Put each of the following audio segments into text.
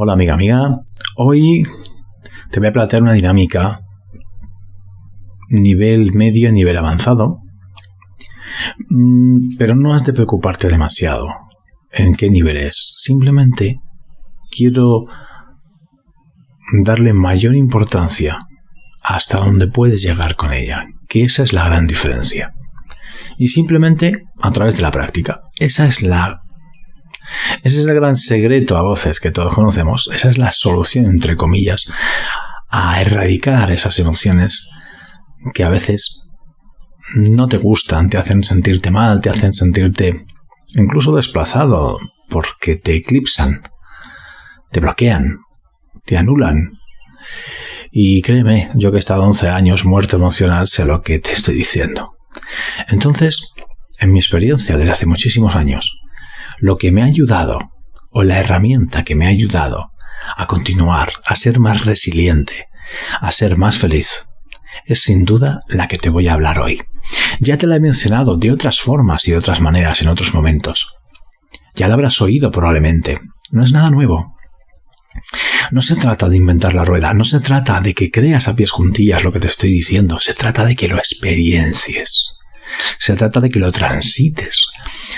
Hola amiga amiga, hoy te voy a plantear una dinámica nivel medio, nivel avanzado, mm, pero no has de preocuparte demasiado en qué nivel es. Simplemente quiero darle mayor importancia hasta donde puedes llegar con ella, que esa es la gran diferencia. Y simplemente a través de la práctica. Esa es la ese es el gran secreto a voces que todos conocemos. Esa es la solución, entre comillas, a erradicar esas emociones que a veces no te gustan, te hacen sentirte mal, te hacen sentirte incluso desplazado, porque te eclipsan, te bloquean, te anulan. Y créeme, yo que he estado 11 años muerto emocional, sé lo que te estoy diciendo. Entonces, en mi experiencia desde hace muchísimos años, lo que me ha ayudado, o la herramienta que me ha ayudado a continuar, a ser más resiliente, a ser más feliz, es sin duda la que te voy a hablar hoy. Ya te la he mencionado de otras formas y de otras maneras en otros momentos. Ya la habrás oído probablemente. No es nada nuevo. No se trata de inventar la rueda, no se trata de que creas a pies juntillas lo que te estoy diciendo, se trata de que lo experiencias. Se trata de que lo transites.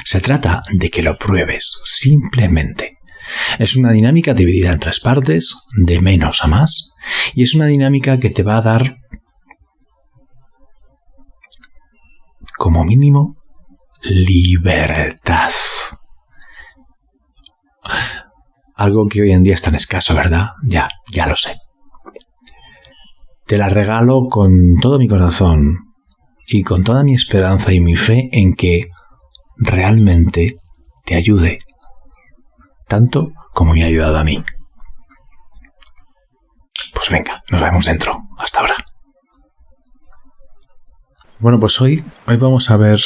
Se trata de que lo pruebes, simplemente. Es una dinámica dividida en tres partes, de menos a más, y es una dinámica que te va a dar, como mínimo, libertad. Algo que hoy en día es tan escaso, ¿verdad? Ya, ya lo sé. Te la regalo con todo mi corazón, y con toda mi esperanza y mi fe en que realmente te ayude, tanto como me ha ayudado a mí. Pues venga, nos vemos dentro. Hasta ahora. Bueno, pues hoy, hoy vamos a ver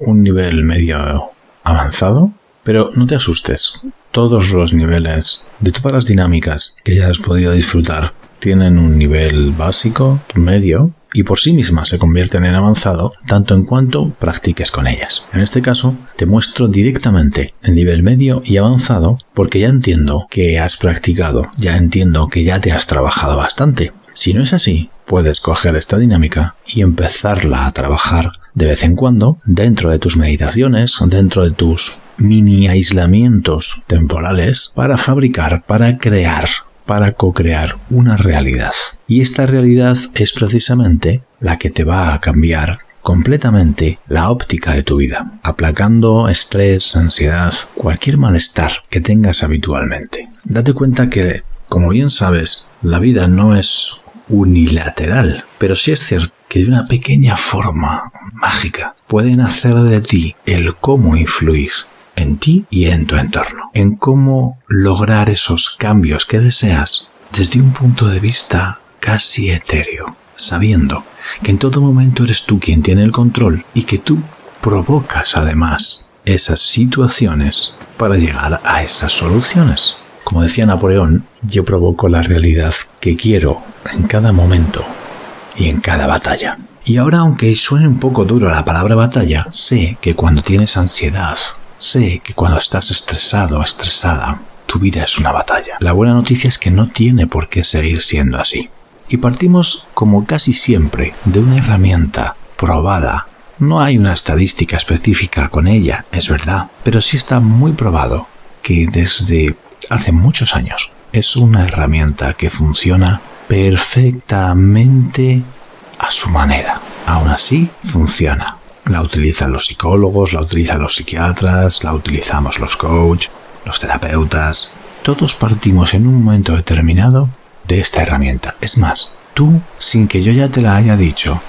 un nivel medio avanzado, pero no te asustes. Todos los niveles de todas las dinámicas que ya has podido disfrutar tienen un nivel básico, medio y por sí mismas se convierten en avanzado tanto en cuanto practiques con ellas. En este caso, te muestro directamente en nivel medio y avanzado porque ya entiendo que has practicado, ya entiendo que ya te has trabajado bastante. Si no es así, puedes coger esta dinámica y empezarla a trabajar de vez en cuando dentro de tus meditaciones, dentro de tus mini aislamientos temporales para fabricar, para crear para co-crear una realidad. Y esta realidad es precisamente la que te va a cambiar completamente la óptica de tu vida, aplacando estrés, ansiedad, cualquier malestar que tengas habitualmente. Date cuenta que, como bien sabes, la vida no es unilateral, pero sí es cierto que de una pequeña forma mágica pueden hacer de ti el cómo influir en ti y en tu entorno, en cómo lograr esos cambios que deseas desde un punto de vista casi etéreo, sabiendo que en todo momento eres tú quien tiene el control y que tú provocas además esas situaciones para llegar a esas soluciones. Como decía Napoleón, yo provoco la realidad que quiero en cada momento y en cada batalla. Y ahora, aunque suene un poco duro la palabra batalla, sé que cuando tienes ansiedad, Sé que cuando estás estresado o estresada, tu vida es una batalla. La buena noticia es que no tiene por qué seguir siendo así. Y partimos, como casi siempre, de una herramienta probada. No hay una estadística específica con ella, es verdad, pero sí está muy probado que desde hace muchos años es una herramienta que funciona perfectamente a su manera. Aún así, funciona. La utilizan los psicólogos, la utilizan los psiquiatras, la utilizamos los coach, los terapeutas. Todos partimos en un momento determinado de esta herramienta. Es más, tú, sin que yo ya te la haya dicho,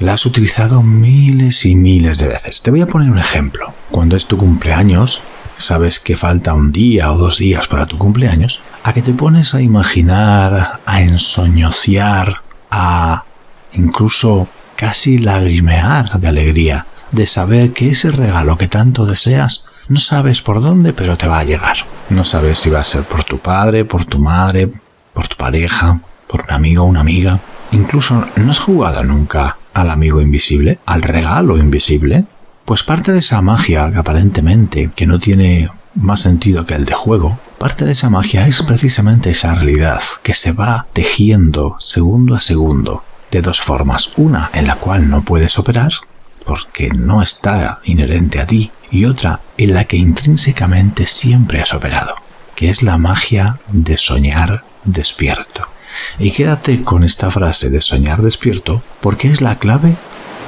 la has utilizado miles y miles de veces. Te voy a poner un ejemplo. Cuando es tu cumpleaños, sabes que falta un día o dos días para tu cumpleaños, a que te pones a imaginar, a ensoñociar, a incluso casi lagrimear de alegría de saber que ese regalo que tanto deseas no sabes por dónde, pero te va a llegar. No sabes si va a ser por tu padre, por tu madre, por tu pareja, por un amigo o una amiga. Incluso no has jugado nunca al amigo invisible, al regalo invisible. Pues parte de esa magia que aparentemente que no tiene más sentido que el de juego, parte de esa magia es precisamente esa realidad que se va tejiendo segundo a segundo de dos formas. Una en la cual no puedes operar porque no está inherente a ti y otra en la que intrínsecamente siempre has operado, que es la magia de soñar despierto. Y quédate con esta frase de soñar despierto porque es la clave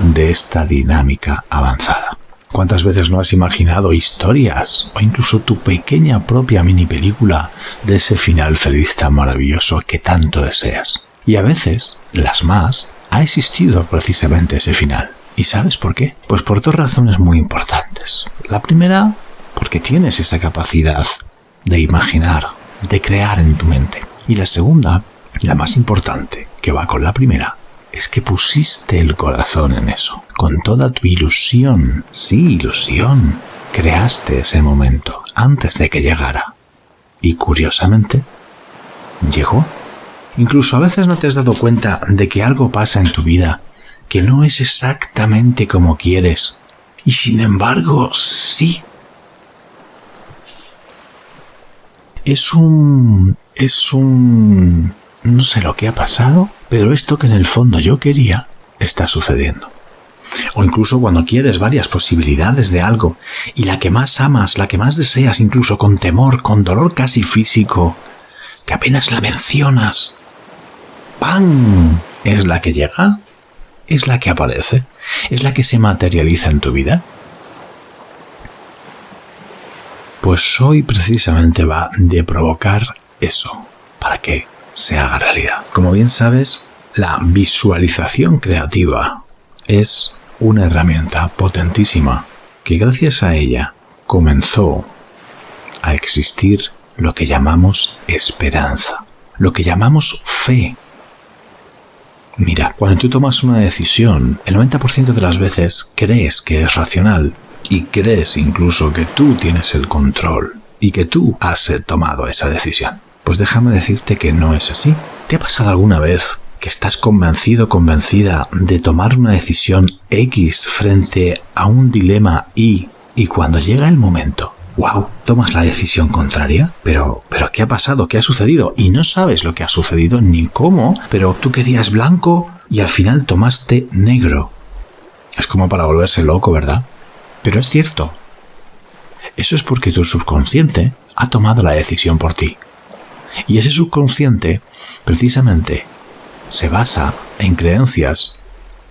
de esta dinámica avanzada. ¿Cuántas veces no has imaginado historias o incluso tu pequeña propia mini película de ese final feliz tan maravilloso que tanto deseas? Y a veces, las más, ha existido precisamente ese final. ¿Y sabes por qué? Pues por dos razones muy importantes. La primera, porque tienes esa capacidad de imaginar, de crear en tu mente. Y la segunda, la más importante, que va con la primera, es que pusiste el corazón en eso, con toda tu ilusión, sí, ilusión, creaste ese momento antes de que llegara. Y curiosamente, llegó. Incluso a veces no te has dado cuenta de que algo pasa en tu vida que no es exactamente como quieres. Y sin embargo, sí. Es un... es un... no sé lo que ha pasado, pero esto que en el fondo yo quería está sucediendo. O incluso cuando quieres varias posibilidades de algo y la que más amas, la que más deseas, incluso con temor, con dolor casi físico, que apenas la mencionas, ¡pam! es la que llega, es la que aparece, es la que se materializa en tu vida. Pues hoy precisamente va de provocar eso, para que se haga realidad. Como bien sabes, la visualización creativa es una herramienta potentísima que gracias a ella comenzó a existir lo que llamamos esperanza, lo que llamamos fe. Mira, cuando tú tomas una decisión, el 90% de las veces crees que es racional y crees incluso que tú tienes el control y que tú has tomado esa decisión. Pues déjame decirte que no es así. ¿Te ha pasado alguna vez que estás convencido, convencida de tomar una decisión X frente a un dilema Y y cuando llega el momento, wow, tomas la decisión contraria? Pero, pero ¿qué ha pasado? ¿Qué ha sucedido? Y no sabes lo que ha sucedido ni cómo, pero tú querías blanco y al final tomaste negro. Es como para volverse loco, ¿verdad? Pero es cierto. Eso es porque tu subconsciente ha tomado la decisión por ti. Y ese subconsciente, precisamente, se basa en creencias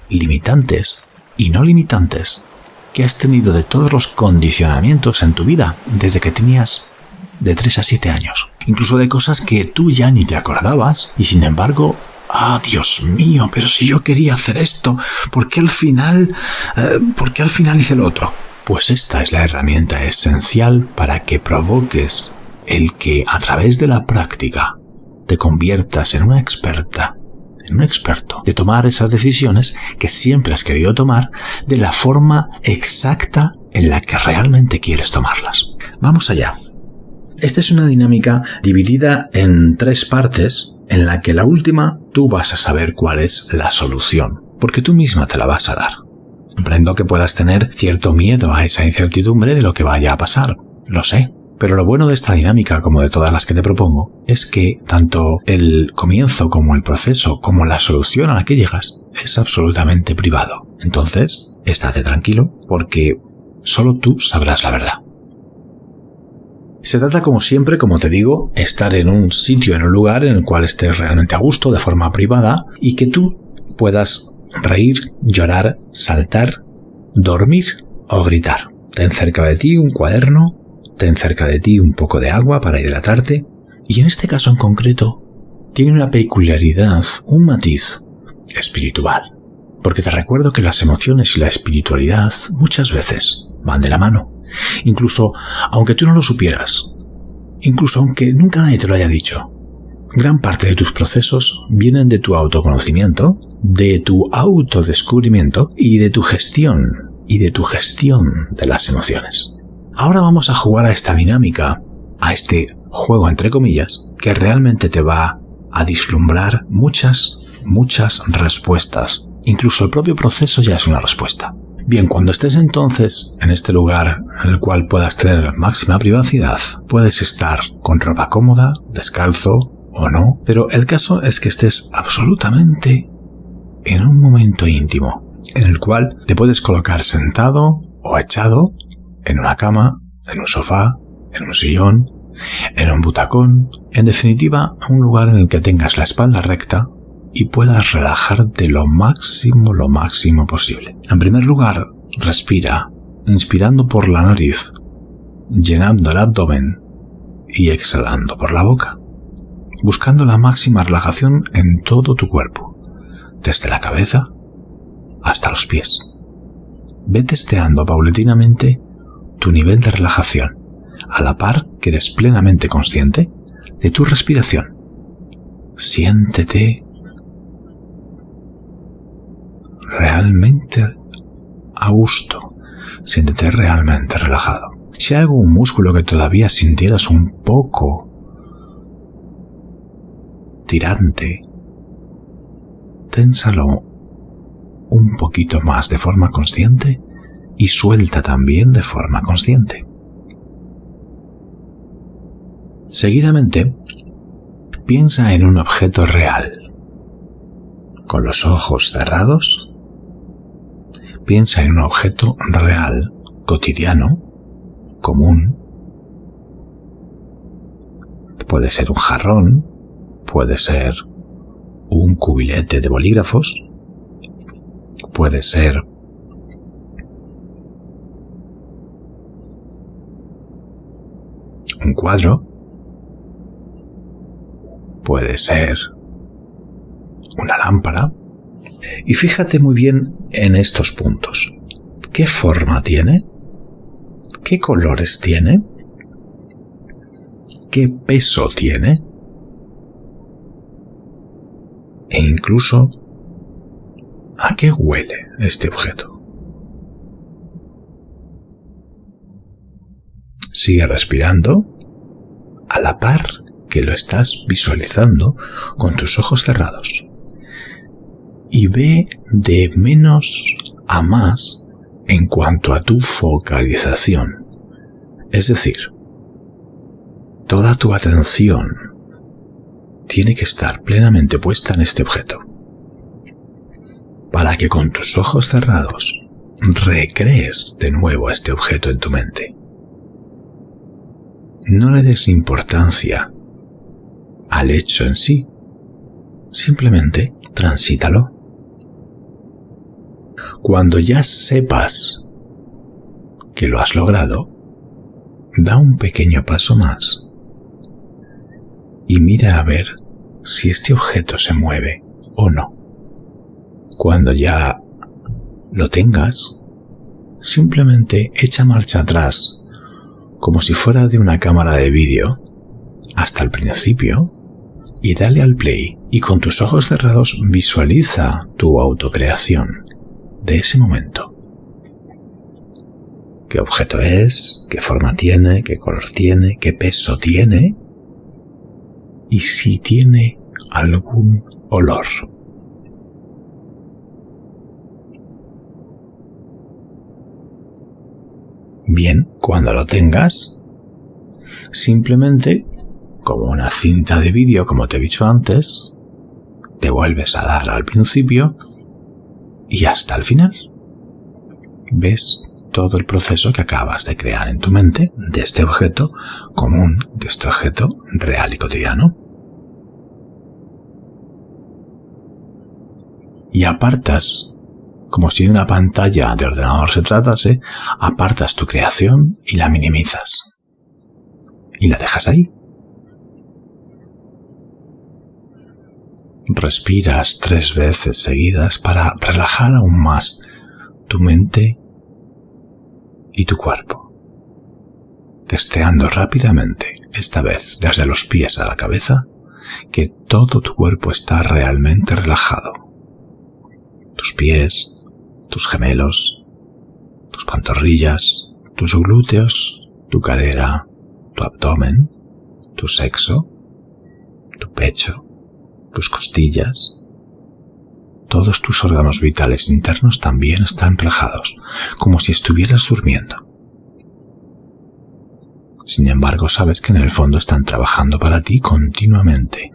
limitantes y no limitantes que has tenido de todos los condicionamientos en tu vida desde que tenías de 3 a 7 años. Incluso de cosas que tú ya ni te acordabas y sin embargo, ah, Dios mío, pero si yo quería hacer esto, ¿por qué al final, eh, por qué al final hice lo otro? Pues esta es la herramienta esencial para que provoques el que a través de la práctica te conviertas en una experta, en un experto, de tomar esas decisiones que siempre has querido tomar de la forma exacta en la que realmente quieres tomarlas. Vamos allá. Esta es una dinámica dividida en tres partes, en la que la última tú vas a saber cuál es la solución, porque tú misma te la vas a dar. Comprendo que puedas tener cierto miedo a esa incertidumbre de lo que vaya a pasar, lo sé, pero lo bueno de esta dinámica, como de todas las que te propongo, es que tanto el comienzo como el proceso, como la solución a la que llegas, es absolutamente privado. Entonces, estate tranquilo porque solo tú sabrás la verdad. Se trata, como siempre, como te digo, estar en un sitio, en un lugar en el cual estés realmente a gusto, de forma privada, y que tú puedas reír, llorar, saltar, dormir o gritar. Ten cerca de ti un cuaderno ten cerca de ti un poco de agua para hidratarte, y en este caso en concreto, tiene una peculiaridad, un matiz espiritual. Porque te recuerdo que las emociones y la espiritualidad muchas veces van de la mano. Incluso aunque tú no lo supieras, incluso aunque nunca nadie te lo haya dicho, gran parte de tus procesos vienen de tu autoconocimiento, de tu autodescubrimiento y de tu gestión y de tu gestión de las emociones. Ahora vamos a jugar a esta dinámica, a este juego entre comillas, que realmente te va a dislumbrar muchas, muchas respuestas. Incluso el propio proceso ya es una respuesta. Bien, cuando estés entonces en este lugar en el cual puedas tener máxima privacidad, puedes estar con ropa cómoda, descalzo o no, pero el caso es que estés absolutamente en un momento íntimo, en el cual te puedes colocar sentado o echado en una cama, en un sofá, en un sillón, en un butacón, en definitiva, un lugar en el que tengas la espalda recta y puedas relajarte lo máximo, lo máximo posible. En primer lugar, respira, inspirando por la nariz, llenando el abdomen y exhalando por la boca, buscando la máxima relajación en todo tu cuerpo, desde la cabeza hasta los pies. Ve testeando paulatinamente tu nivel de relajación, a la par que eres plenamente consciente de tu respiración. Siéntete realmente a gusto. Siéntete realmente relajado. Si hay algún músculo que todavía sintieras un poco tirante, ténsalo un poquito más de forma consciente y suelta también de forma consciente. Seguidamente, piensa en un objeto real. Con los ojos cerrados, Piensa en un objeto real, cotidiano, común. Puede ser un jarrón, puede ser un cubilete de bolígrafos, puede ser un cuadro, puede ser una lámpara, y fíjate muy bien en estos puntos. ¿Qué forma tiene? ¿Qué colores tiene? ¿Qué peso tiene? E incluso, ¿a qué huele este objeto? Sigue respirando a la par que lo estás visualizando con tus ojos cerrados y ve de menos a más en cuanto a tu focalización. Es decir, toda tu atención tiene que estar plenamente puesta en este objeto, para que con tus ojos cerrados recrees de nuevo este objeto en tu mente. No le des importancia al hecho en sí, simplemente transítalo. Cuando ya sepas que lo has logrado, da un pequeño paso más y mira a ver si este objeto se mueve o no. Cuando ya lo tengas, simplemente echa marcha atrás, como si fuera de una cámara de vídeo, hasta el principio, y dale al play, y con tus ojos cerrados visualiza tu autocreación de ese momento. ¿Qué objeto es? ¿Qué forma tiene? ¿Qué color tiene? ¿Qué peso tiene? Y si tiene algún olor. Bien, cuando lo tengas, simplemente, como una cinta de vídeo, como te he dicho antes, te vuelves a dar al principio y hasta el final. Ves todo el proceso que acabas de crear en tu mente de este objeto común, de este objeto real y cotidiano. Y apartas, como si de una pantalla de ordenador se tratase, apartas tu creación y la minimizas. Y la dejas ahí. respiras tres veces seguidas para relajar aún más tu mente y tu cuerpo, testeando rápidamente, esta vez desde los pies a la cabeza, que todo tu cuerpo está realmente relajado. Tus pies, tus gemelos, tus pantorrillas, tus glúteos, tu cadera, tu abdomen, tu sexo, tu pecho, tus costillas, Todos tus órganos vitales internos también están relajados, como si estuvieras durmiendo. Sin embargo, sabes que en el fondo están trabajando para ti continuamente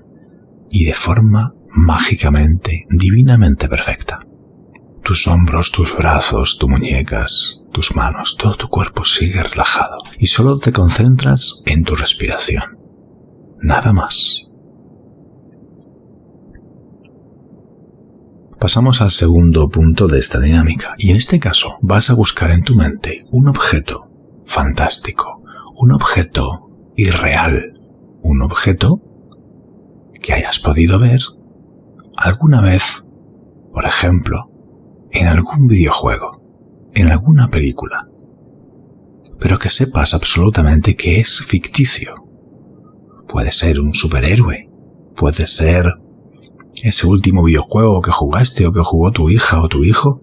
y de forma mágicamente, divinamente perfecta. Tus hombros, tus brazos, tus muñecas, tus manos, todo tu cuerpo sigue relajado y solo te concentras en tu respiración. Nada más. Pasamos al segundo punto de esta dinámica y en este caso vas a buscar en tu mente un objeto fantástico, un objeto irreal, un objeto que hayas podido ver alguna vez, por ejemplo, en algún videojuego, en alguna película, pero que sepas absolutamente que es ficticio. Puede ser un superhéroe, puede ser ese último videojuego que jugaste o que jugó tu hija o tu hijo,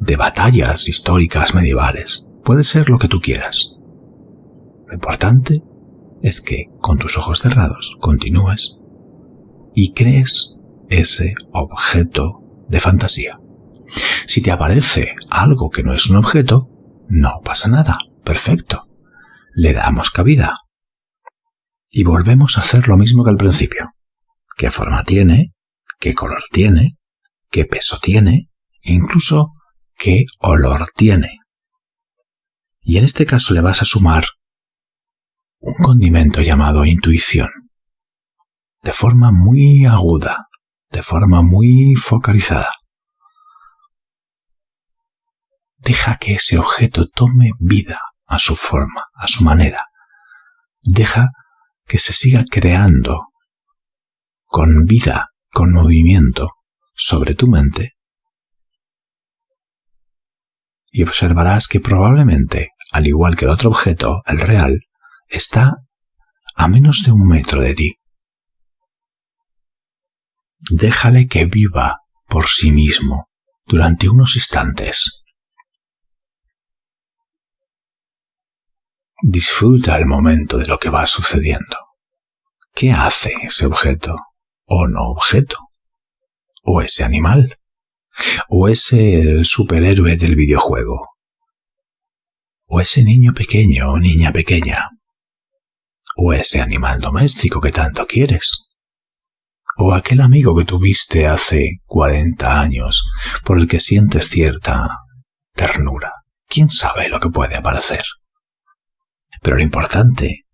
de batallas históricas medievales. Puede ser lo que tú quieras. Lo importante es que con tus ojos cerrados continúes y crees ese objeto de fantasía. Si te aparece algo que no es un objeto, no pasa nada. Perfecto. Le damos cabida. Y volvemos a hacer lo mismo que al principio. ¿Qué forma tiene? ¿Qué color tiene? ¿Qué peso tiene? E incluso qué olor tiene. Y en este caso le vas a sumar un condimento llamado intuición. De forma muy aguda, de forma muy focalizada. Deja que ese objeto tome vida a su forma, a su manera. Deja que se siga creando con vida, con movimiento sobre tu mente y observarás que probablemente, al igual que el otro objeto, el real, está a menos de un metro de ti. Déjale que viva por sí mismo durante unos instantes. Disfruta el momento de lo que va sucediendo. ¿Qué hace ese objeto o no objeto? ¿O ese animal? ¿O ese superhéroe del videojuego? ¿O ese niño pequeño o niña pequeña? ¿O ese animal doméstico que tanto quieres? o aquel amigo que tuviste hace 40 años por el que sientes cierta ternura. ¿Quién sabe lo que puede aparecer? Pero lo importante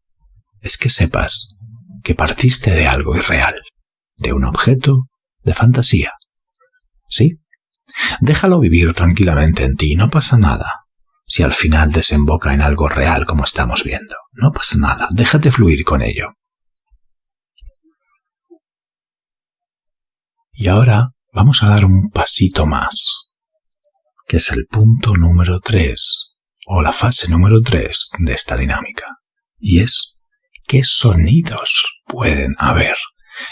es que sepas que partiste de algo irreal, de un objeto de fantasía. ¿Sí? Déjalo vivir tranquilamente en ti, no pasa nada. Si al final desemboca en algo real como estamos viendo, no pasa nada, déjate fluir con ello. Y ahora vamos a dar un pasito más, que es el punto número 3 o la fase número 3 de esta dinámica. Y es qué sonidos pueden haber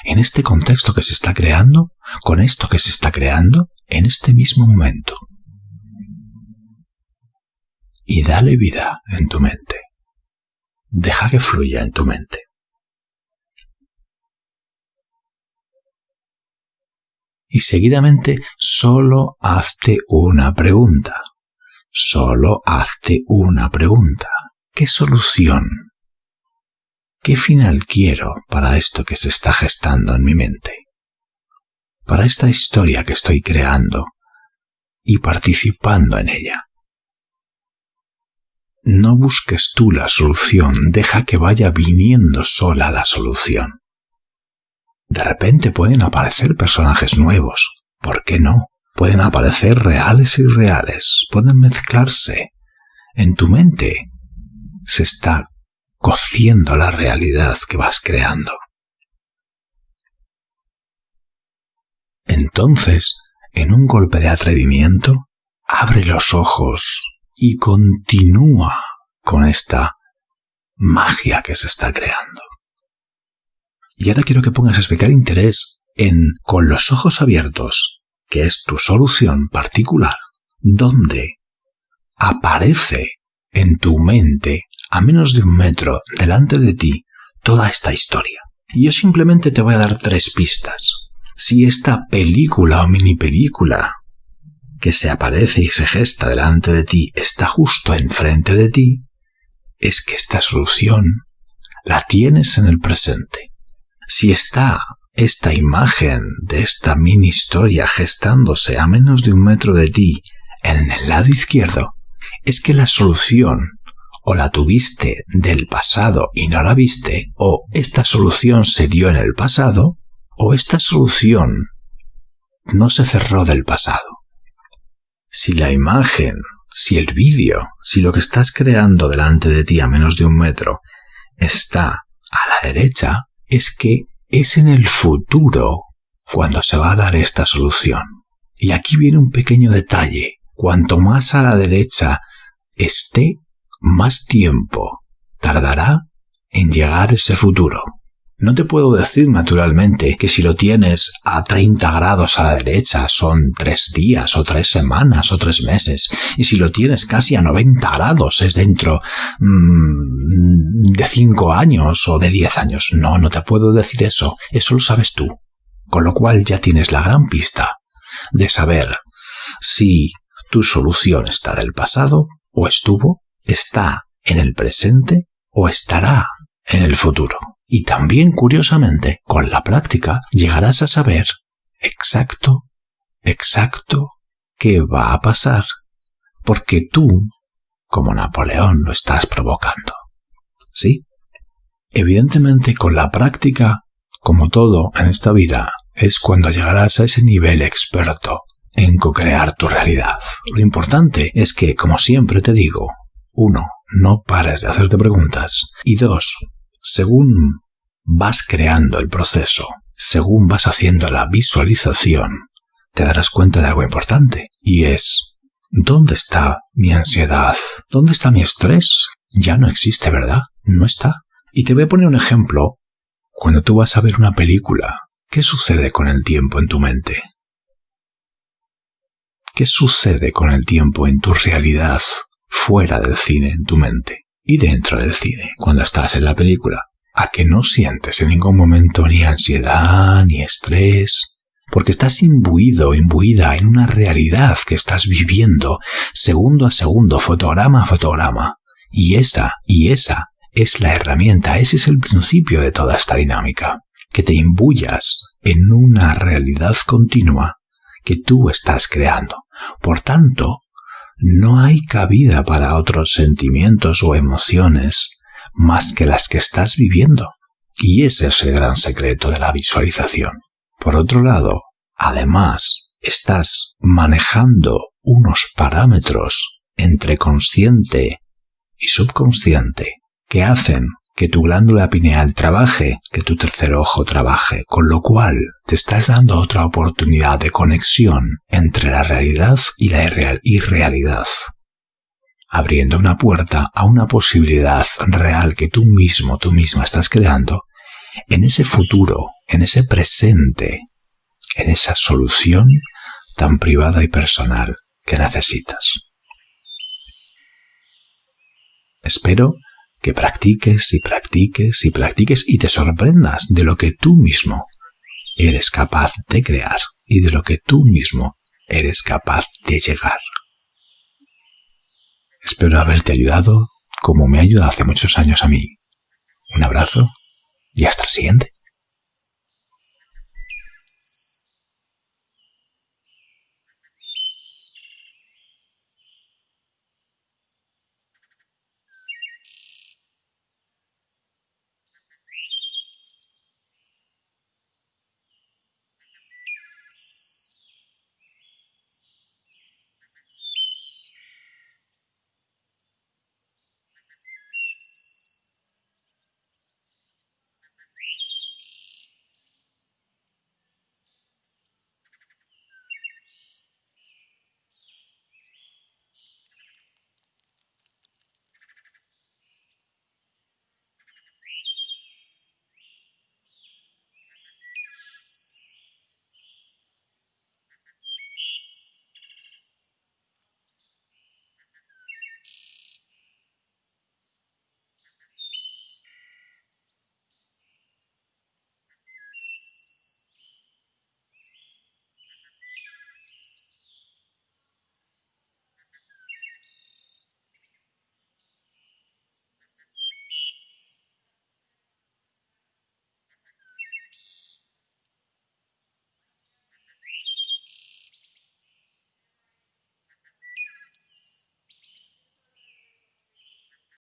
en este contexto que se está creando, con esto que se está creando en este mismo momento. Y dale vida en tu mente. Deja que fluya en tu mente. y seguidamente solo hazte una pregunta. Solo hazte una pregunta. ¿Qué solución? ¿Qué final quiero para esto que se está gestando en mi mente? Para esta historia que estoy creando y participando en ella. No busques tú la solución, deja que vaya viniendo sola la solución. De repente pueden aparecer personajes nuevos. ¿Por qué no? Pueden aparecer reales y reales. Pueden mezclarse. En tu mente se está cociendo la realidad que vas creando. Entonces, en un golpe de atrevimiento, abre los ojos y continúa con esta magia que se está creando. Y ahora quiero que pongas especial interés en con los ojos abiertos, que es tu solución particular, donde aparece en tu mente, a menos de un metro delante de ti, toda esta historia. Y yo simplemente te voy a dar tres pistas. si esta película o mini película que se aparece y se gesta delante de ti está justo enfrente de ti, es que esta solución la tienes en el presente. Si está esta imagen de esta mini historia gestándose a menos de un metro de ti en el lado izquierdo, es que la solución o la tuviste del pasado y no la viste, o esta solución se dio en el pasado, o esta solución no se cerró del pasado. Si la imagen, si el vídeo, si lo que estás creando delante de ti a menos de un metro está a la derecha, es que es en el futuro cuando se va a dar esta solución. Y aquí viene un pequeño detalle. Cuanto más a la derecha esté, más tiempo tardará en llegar ese futuro. No te puedo decir naturalmente que si lo tienes a 30 grados a la derecha son tres días o tres semanas o tres meses y si lo tienes casi a 90 grados es dentro mmm, de 5 años o de 10 años. No, no te puedo decir eso, eso lo sabes tú. Con lo cual ya tienes la gran pista de saber si tu solución está del pasado o estuvo, está en el presente o estará en el futuro. Y también, curiosamente, con la práctica llegarás a saber exacto, exacto qué va a pasar, porque tú, como Napoleón, lo estás provocando. ¿Sí? Evidentemente, con la práctica, como todo en esta vida, es cuando llegarás a ese nivel experto en co-crear tu realidad. Lo importante es que, como siempre te digo, uno, no pares de hacerte preguntas. Y dos, según vas creando el proceso, según vas haciendo la visualización, te darás cuenta de algo importante, y es, ¿dónde está mi ansiedad? ¿Dónde está mi estrés? Ya no existe, ¿verdad? No está. Y te voy a poner un ejemplo. Cuando tú vas a ver una película, ¿qué sucede con el tiempo en tu mente? ¿Qué sucede con el tiempo en tu realidad fuera del cine, en tu mente? Y dentro del cine, cuando estás en la película a que no sientes en ningún momento ni ansiedad ni estrés, porque estás imbuido, imbuida en una realidad que estás viviendo segundo a segundo, fotograma a fotograma. Y esa, y esa es la herramienta, ese es el principio de toda esta dinámica, que te imbuyas en una realidad continua que tú estás creando. Por tanto, no hay cabida para otros sentimientos o emociones más que las que estás viviendo. Y ese es el gran secreto de la visualización. Por otro lado, además, estás manejando unos parámetros entre consciente y subconsciente que hacen que tu glándula pineal trabaje, que tu tercer ojo trabaje, con lo cual te estás dando otra oportunidad de conexión entre la realidad y la irrealidad abriendo una puerta a una posibilidad real que tú mismo, tú misma estás creando, en ese futuro, en ese presente, en esa solución tan privada y personal que necesitas. Espero que practiques y practiques y practiques y te sorprendas de lo que tú mismo eres capaz de crear y de lo que tú mismo eres capaz de llegar. Espero haberte ayudado como me ha ayudado hace muchos años a mí. Un abrazo y hasta el siguiente.